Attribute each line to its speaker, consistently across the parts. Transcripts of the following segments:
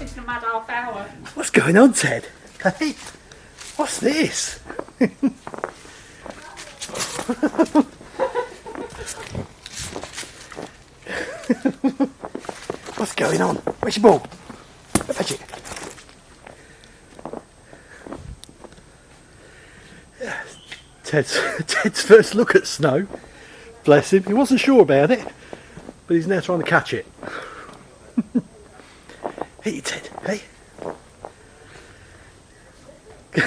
Speaker 1: wasting a mad half hour.
Speaker 2: What's going on, Ted? Hey, what's this? what's going on? Where's your ball? Go fetch it. Ted's, Ted's first look at snow. Bless him. He wasn't sure about it, but he's now trying to catch it. Hey, Ted. Hey.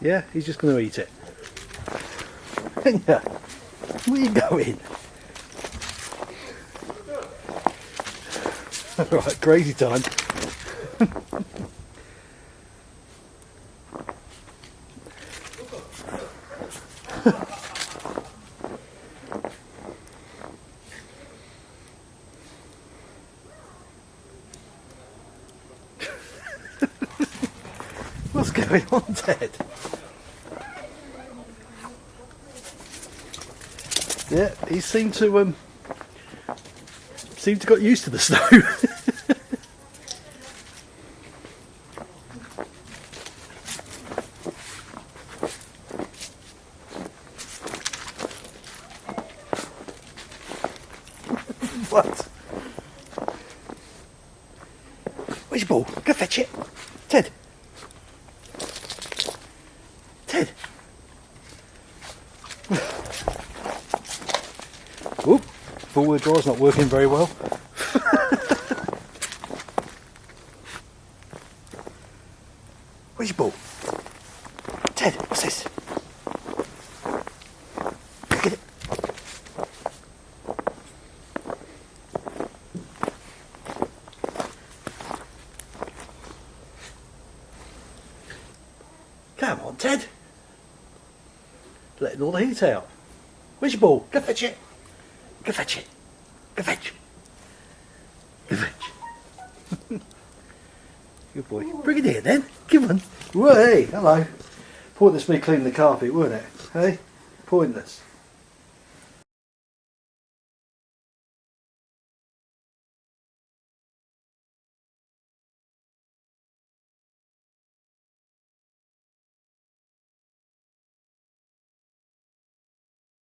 Speaker 2: yeah, he's just going to eat it. yeah. Where you going? right, crazy time. What's going on, Ted? Yeah, he seemed to um seemed to got used to the snow. what? Where's your ball? Go fetch it. Ted. Oop, forward drive's not working very well. Where's your ball? Ted, what's this? Get it. Come on, Ted. Letting all the heat out. Where's your ball? Go fetch it. Fetch it. Go fetch. Go fetch. Good boy. Bring it here then. Come on. Whoa, hey, hello. Pointless me cleaning the carpet, weren't it? Hey? Pointless.